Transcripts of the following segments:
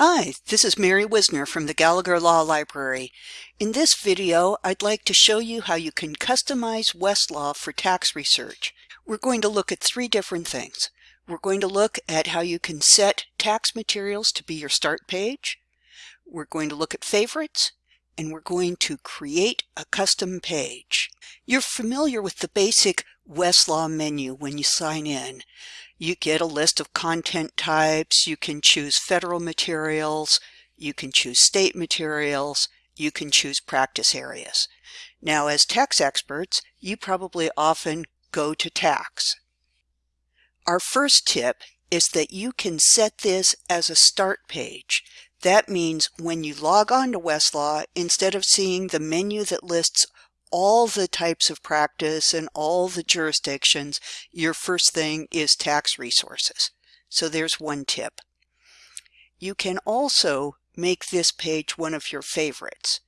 Hi, this is Mary Whisner from the Gallagher Law Library. In this video, I'd like to show you how you can customize Westlaw for tax research. We're going to look at three different things. We're going to look at how you can set tax materials to be your start page. We're going to look at favorites, and we're going to create a custom page. You're familiar with the basic Westlaw menu when you sign in. You get a list of content types, you can choose federal materials, you can choose state materials, you can choose practice areas. Now as tax experts, you probably often go to tax. Our first tip is that you can set this as a start page. That means when you log on to Westlaw, instead of seeing the menu that lists all the types of practice and all the jurisdictions, your first thing is tax resources. So there's one tip. You can also make this page one of your favorites.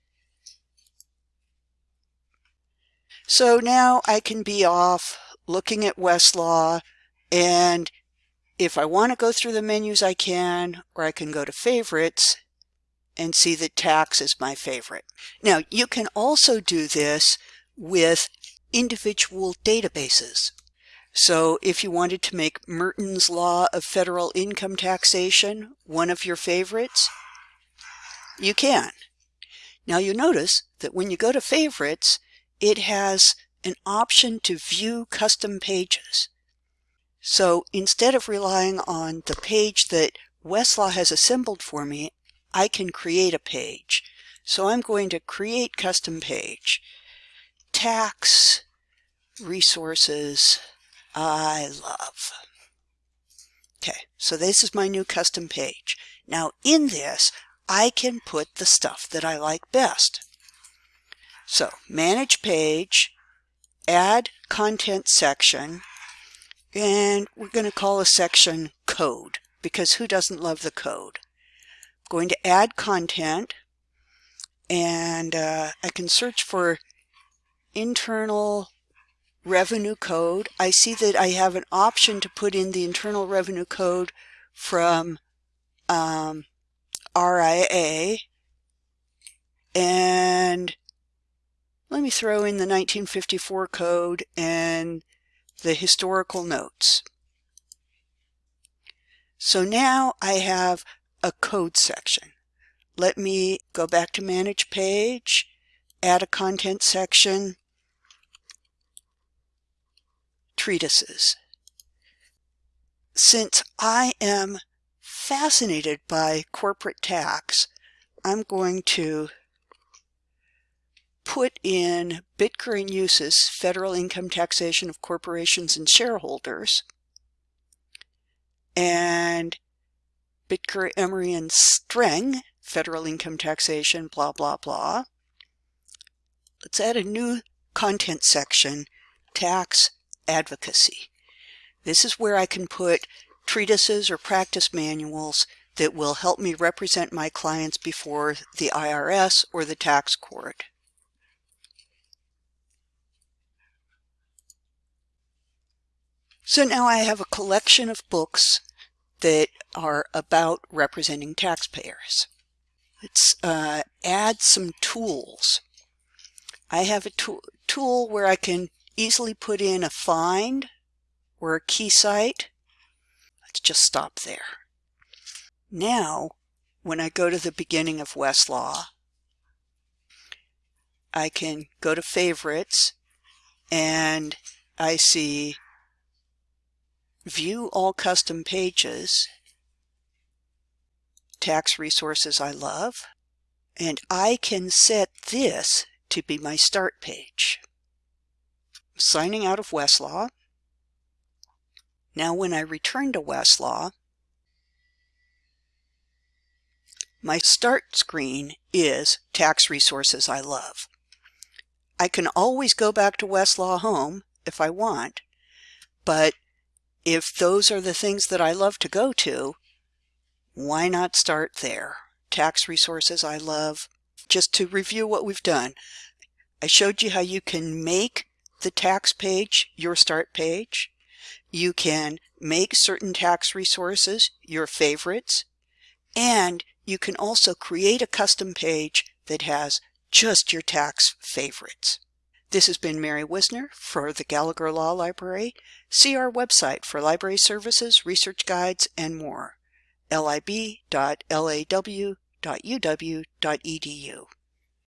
So now I can be off looking at Westlaw and if I want to go through the menus I can or I can go to favorites and see that tax is my favorite. Now you can also do this with individual databases. So if you wanted to make Mertens Law of Federal Income Taxation one of your favorites, you can. Now you notice that when you go to favorites, it has an option to view custom pages. So instead of relying on the page that Westlaw has assembled for me, I can create a page. So I'm going to create custom page. Tax resources I love. Okay, so this is my new custom page. Now in this, I can put the stuff that I like best. So manage page, add content section, and we're going to call a section code because who doesn't love the code? Going to add content and uh, I can search for internal revenue code. I see that I have an option to put in the internal revenue code from um, RIA and let me throw in the 1954 code and the historical notes. So now I have a code section. Let me go back to manage page, add a content section, treatises. Since I am fascinated by corporate tax, I'm going to put in Bittker Eustice, Federal Income Taxation of Corporations and Shareholders and Bittker, Emory, and Streng, federal income taxation, blah, blah, blah. Let's add a new content section, tax advocacy. This is where I can put treatises or practice manuals that will help me represent my clients before the IRS or the tax court. So now I have a collection of books that are about representing taxpayers. Let's uh, add some tools. I have a tool, tool where I can easily put in a find or a KeyCite. Let's just stop there. Now, when I go to the beginning of Westlaw, I can go to favorites and I see view all custom pages, tax resources I love, and I can set this to be my start page. Signing out of Westlaw. Now when I return to Westlaw, my start screen is tax resources I love. I can always go back to Westlaw Home if I want, but if those are the things that I love to go to, why not start there? Tax resources I love. Just to review what we've done, I showed you how you can make the tax page your start page. You can make certain tax resources your favorites, and You can also create a custom page that has just your tax favorites. This has been Mary Whisner for the Gallagher Law Library. See our website for library services, research guides, and more. lib.law.uw.edu